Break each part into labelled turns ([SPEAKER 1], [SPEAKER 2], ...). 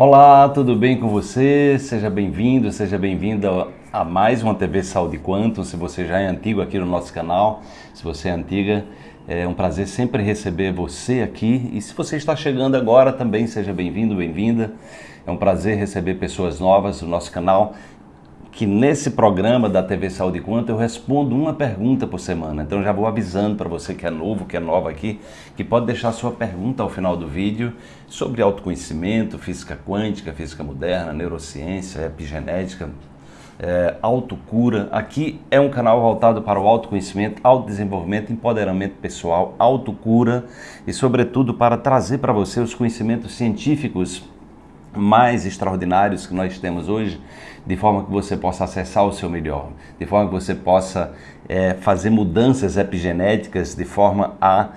[SPEAKER 1] Olá, tudo bem com você? Seja bem-vindo, seja bem-vinda a mais uma TV Saúde Quantum. Se você já é antigo aqui no nosso canal, se você é antiga, é um prazer sempre receber você aqui. E se você está chegando agora também, seja bem-vindo, bem-vinda. É um prazer receber pessoas novas no nosso canal que nesse programa da TV Saúde Quanto eu respondo uma pergunta por semana. Então já vou avisando para você que é novo, que é nova aqui, que pode deixar sua pergunta ao final do vídeo sobre autoconhecimento, física quântica, física moderna, neurociência, epigenética, é, autocura. Aqui é um canal voltado para o autoconhecimento, autodesenvolvimento, empoderamento pessoal, autocura e sobretudo para trazer para você os conhecimentos científicos mais extraordinários que nós temos hoje, de forma que você possa acessar o seu melhor, de forma que você possa é, fazer mudanças epigenéticas de forma a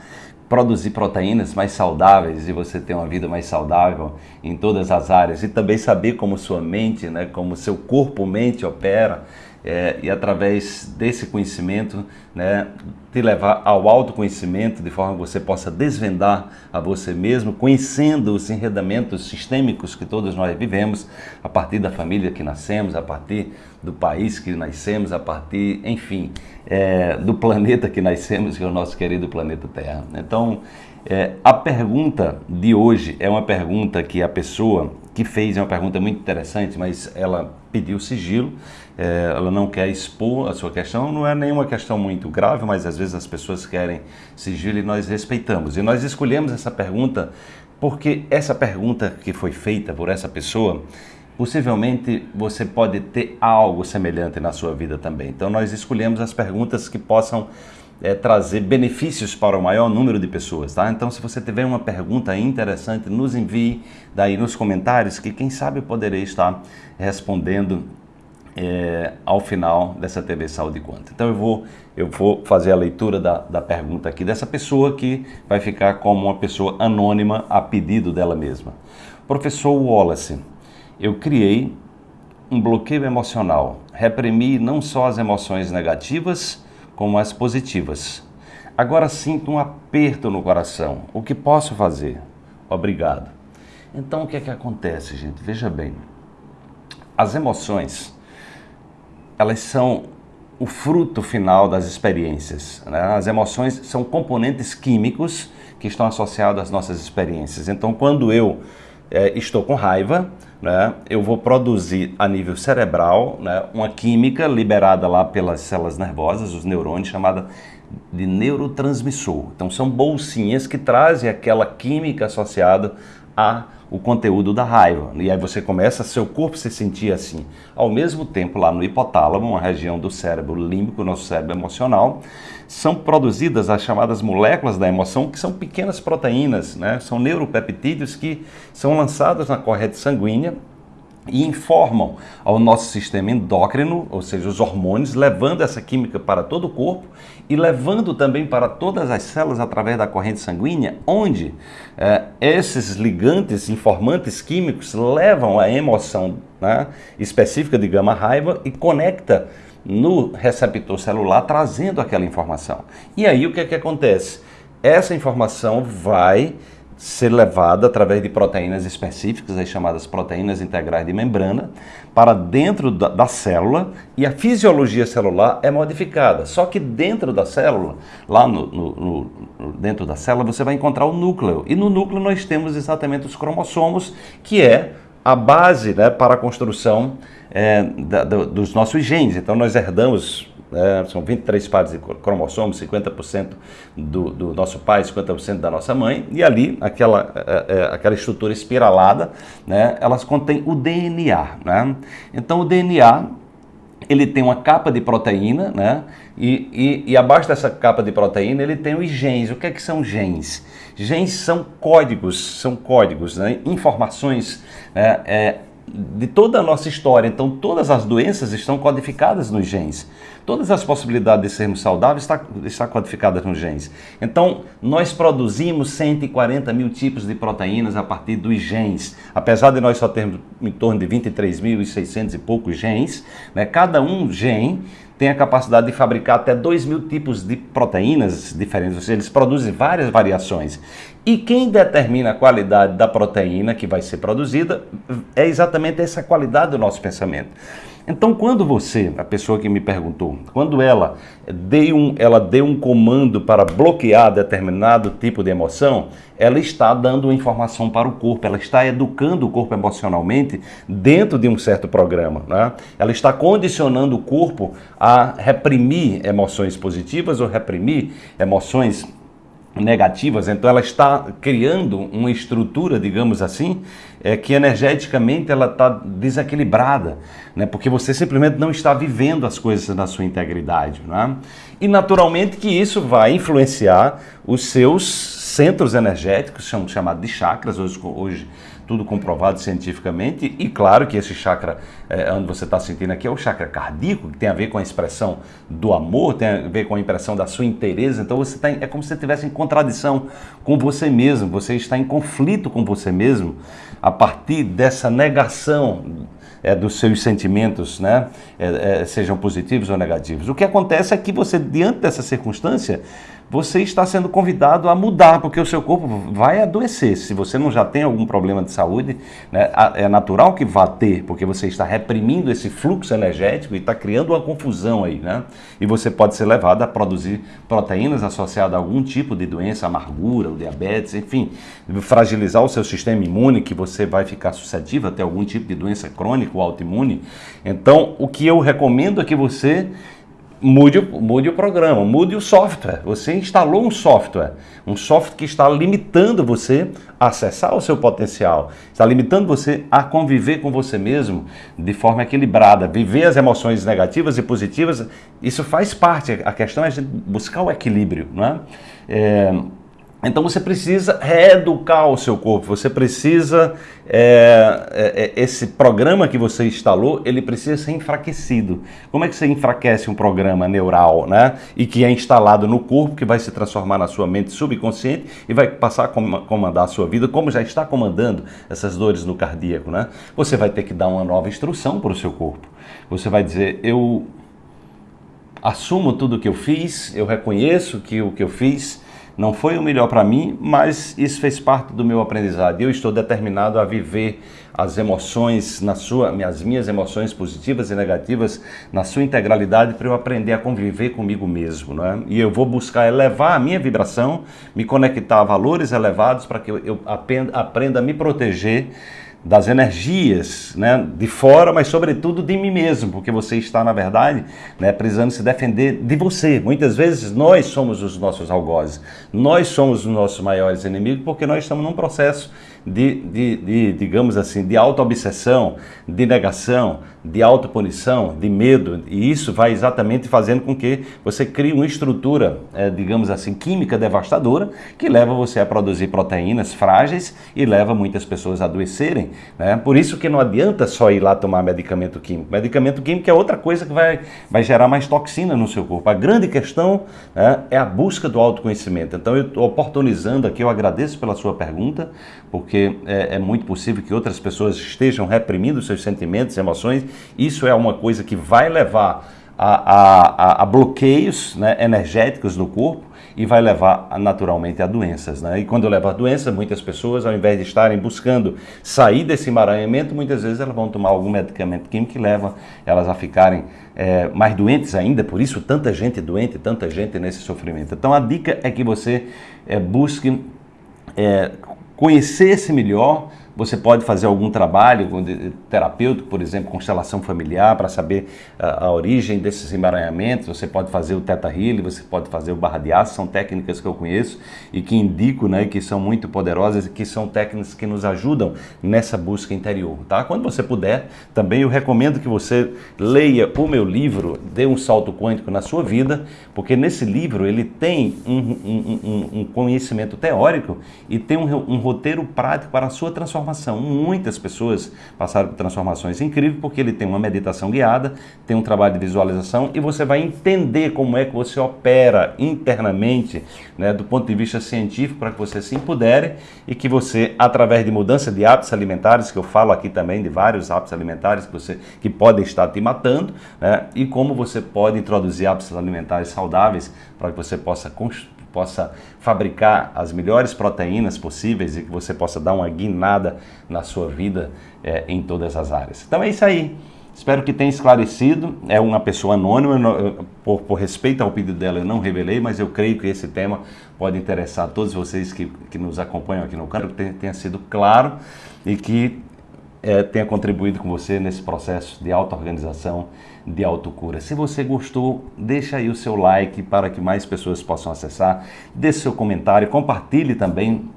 [SPEAKER 1] produzir proteínas mais saudáveis e você ter uma vida mais saudável em todas as áreas. E também saber como sua mente, né, como seu corpo-mente opera é, e através desse conhecimento né, te levar ao autoconhecimento de forma que você possa desvendar a você mesmo, conhecendo os enredamentos sistêmicos que todos nós vivemos, a partir da família que nascemos, a partir do país que nascemos, a partir, enfim, é, do planeta que nascemos, que é o nosso querido planeta Terra. Então, é, a pergunta de hoje é uma pergunta que a pessoa que fez é uma pergunta muito interessante, mas ela pediu sigilo, é, ela não quer expor a sua questão, não é nenhuma questão muito grave, mas às vezes as pessoas querem sigilo e nós respeitamos. E nós escolhemos essa pergunta porque essa pergunta que foi feita por essa pessoa, possivelmente você pode ter algo semelhante na sua vida também. Então nós escolhemos as perguntas que possam é, trazer benefícios para o maior número de pessoas, tá? Então, se você tiver uma pergunta interessante, nos envie daí nos comentários que quem sabe eu poderei estar respondendo é, ao final dessa TV Saúde Quanto. Então eu vou, eu vou fazer a leitura da, da pergunta aqui dessa pessoa que vai ficar como uma pessoa anônima a pedido dela mesma. Professor Wallace, eu criei um bloqueio emocional, reprimi não só as emoções negativas, como as positivas. Agora sinto um aperto no coração. O que posso fazer? Obrigado. Então o que é que acontece, gente? Veja bem. As emoções, elas são o fruto final das experiências. Né? As emoções são componentes químicos que estão associados às nossas experiências. Então, quando eu é, estou com raiva, né, eu vou produzir a nível cerebral né, uma química liberada lá pelas células nervosas, os neurônios, chamada de neurotransmissor. Então são bolsinhas que trazem aquela química associada a o conteúdo da raiva. E aí você começa, seu corpo se sentir assim. Ao mesmo tempo, lá no hipotálamo, uma região do cérebro límbico, nosso cérebro emocional, são produzidas as chamadas moléculas da emoção, que são pequenas proteínas, né? são neuropeptídeos que são lançados na corrente sanguínea e informam ao nosso sistema endócrino, ou seja, os hormônios, levando essa química para todo o corpo e levando também para todas as células através da corrente sanguínea, onde é, esses ligantes, informantes químicos, levam a emoção né, específica de gama-raiva e conecta no receptor celular, trazendo aquela informação. E aí o que é que acontece? Essa informação vai ser levada através de proteínas específicas, as chamadas proteínas integrais de membrana, para dentro da, da, célula e a fisiologia celular é modificada. Só que dentro da célula, lá no, no, no, dentro da célula, você vai encontrar o núcleo. E no núcleo nós temos exatamente os cromossomos, que é a base né, para a construção é, da, do, dos nossos genes. Então nós herdamos é, são 23 pares de cromossomos, 50% do, do, nosso pai, 50% da nossa mãe, e ali aquela, é, é, aquela estrutura espiralada, né, elas contêm o DNA. Né? Então o DNA ele tem uma capa de proteína, né? E, e, e, abaixo dessa capa de proteína ele tem os genes. O que é que são genes? Genes são códigos, são códigos, né? informações né? é, de toda a nossa história. Então, todas as doenças estão codificadas nos genes. Todas as possibilidades de sermos saudáveis estão está codificadas nos genes. Então, nós produzimos 140 mil tipos de proteínas a partir dos genes. Apesar de nós só termos em torno de 23.600 e poucos genes, né, cada um gene tem a capacidade de fabricar até 2 mil tipos de proteínas diferentes, ou seja, eles produzem várias variações. E quem determina a qualidade da proteína que vai ser produzida é exatamente essa qualidade do nosso pensamento. Então, quando você, a pessoa que me perguntou, quando ela deu um, ela deu um comando para bloquear determinado tipo de emoção, ela está dando informação para o corpo, ela está educando o corpo emocionalmente dentro de um certo programa. Né? Ela está condicionando o corpo a reprimir emoções positivas ou reprimir emoções negativas, então ela está criando uma estrutura, digamos assim, é, que energeticamente ela está desequilibrada, né? porque você simplesmente não está vivendo as coisas na sua integridade. Né? E naturalmente que isso vai influenciar os seus centros energéticos, são chamados de chakras, hoje, hoje tudo comprovado cientificamente, e claro que esse chakra, é, onde você está sentindo aqui, é o chakra cardíaco, que tem a ver com a expressão do amor, tem a ver com a impressão da sua inteireza, então você tá em, é como se você estivesse em contradição com você mesmo, você está em conflito com você mesmo, a partir dessa negação é, dos seus sentimentos, né, é, é, sejam positivos ou negativos. O que acontece é que você, diante dessa circunstância, você está sendo convidado a mudar, porque o seu corpo vai adoecer. Se você não já tem algum problema de saúde, né, é natural que vá ter, porque você está reprimindo esse fluxo energético e está criando uma confusão aí, né? E você pode ser levado a produzir proteínas associadas a algum tipo de doença, amargura, diabetes, enfim, fragilizar o seu sistema imune, que você vai ficar suscetível a ter algum tipo de doença crônica ou autoimune. Então, o que eu recomendo é que você mude, mude o programa, mude o software. Você instalou um software, um software que está limitando você a acessar o seu potencial, está limitando você a conviver com você mesmo de forma equilibrada, viver as emoções negativas e positivas. Isso faz parte, a questão é buscar o equilíbrio, não é? é então você precisa reeducar o seu corpo, você precisa, é, é, é, esse programa que você instalou, ele precisa ser enfraquecido. Como é que você enfraquece um programa neural, né? E que é instalado no corpo, que vai se transformar na sua mente subconsciente e vai passar a comandar a sua vida, como já está comandando essas dores no cardíaco, né? Você vai ter que dar uma nova instrução para o seu corpo. Você vai dizer, eu assumo tudo o que eu fiz, eu reconheço que o que eu fiz não foi o melhor para mim, mas isso fez parte do meu aprendizado. Eu estou determinado a viver as emoções na sua, as minhas emoções positivas e negativas na sua integralidade para eu aprender a conviver comigo mesmo, não é? E eu vou buscar elevar a minha vibração, me conectar a valores elevados para que eu, eu aprenda, aprenda a me proteger das energias né, de fora, mas sobretudo de mim mesmo, porque você está, na verdade, né, precisando se defender de você. Muitas vezes nós somos os nossos algozes, nós somos os nossos maiores inimigos, porque nós estamos num processo de, de, de digamos assim, de auto-obsessão, de negação, de autopunição, de medo, e isso vai exatamente fazendo com que você crie uma estrutura, é, digamos assim, química devastadora, que leva você a produzir proteínas frágeis e leva muitas pessoas a adoecerem. Né? Por isso que não adianta só ir lá tomar medicamento químico. Medicamento químico é outra coisa que vai, vai gerar mais toxina no seu corpo. A grande questão né, é a busca do autoconhecimento. Então, eu estou oportunizando aqui, eu agradeço pela sua pergunta, porque é, é muito possível que outras pessoas estejam reprimindo seus sentimentos, emoções. Isso é uma coisa que vai levar a, a, a bloqueios né, energéticos no corpo e vai levar naturalmente a doenças. Né? E quando leva a doença, muitas pessoas, ao invés de estarem buscando sair desse emaranhamento, muitas vezes elas vão tomar algum medicamento químico que leva elas a ficarem é, mais doentes ainda, por isso tanta gente doente, tanta gente nesse sofrimento. Então a dica é que você é, busque é, conhecer-se melhor, você pode fazer algum trabalho terapêutico, por exemplo, constelação familiar, para saber a, a, origem desses emaranhamentos. Você pode fazer o Teta você pode fazer o Barra de Aço, são técnicas que eu conheço e que indico, né, que são muito poderosas e que são técnicas que nos ajudam nessa busca interior, tá? Quando você puder, também eu recomendo que você leia o meu livro, Dê um Salto Quântico na Sua Vida, porque nesse livro ele tem um, um, um, um conhecimento teórico e tem um roteiro prático para a sua transformação transformação. Muitas pessoas passaram por transformações incríveis porque ele tem uma meditação guiada, tem um trabalho de visualização e você vai entender como é que você opera internamente, né, do ponto de vista científico, para que você se empodere e que você, através de mudança de hábitos alimentares, que eu falo aqui também de vários hábitos alimentares que, você, que podem estar te matando, né, e como você pode introduzir hábitos alimentares saudáveis para que você possa construir possa fabricar as melhores proteínas possíveis e que você possa dar uma guinada na sua vida é, em todas as áreas. Então é isso aí. Espero que tenha esclarecido. É uma pessoa anônima, por, por, respeito ao pedido dela, eu não revelei, mas eu creio que esse tema pode interessar a todos vocês que, que nos acompanham aqui no canal, que tenha, tenha sido claro e que é, tenha contribuído com você nesse processo de auto-organização, de autocura. Se você gostou, deixa aí o seu like para que mais pessoas possam acessar, deixe seu comentário, compartilhe também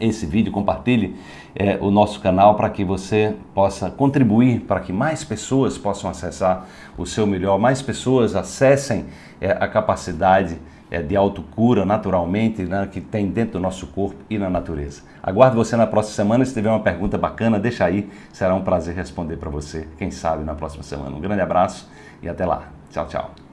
[SPEAKER 1] esse vídeo, compartilhe é, o nosso canal para que você possa contribuir para que mais pessoas possam acessar o seu melhor, mais pessoas acessem é, a capacidade é, de autocura naturalmente né, que tem dentro do nosso corpo e na natureza. Aguardo você na próxima semana. Se tiver uma pergunta bacana, deixa aí. Será um prazer responder para você, quem sabe, na próxima semana. Um grande abraço e até lá. Tchau, tchau.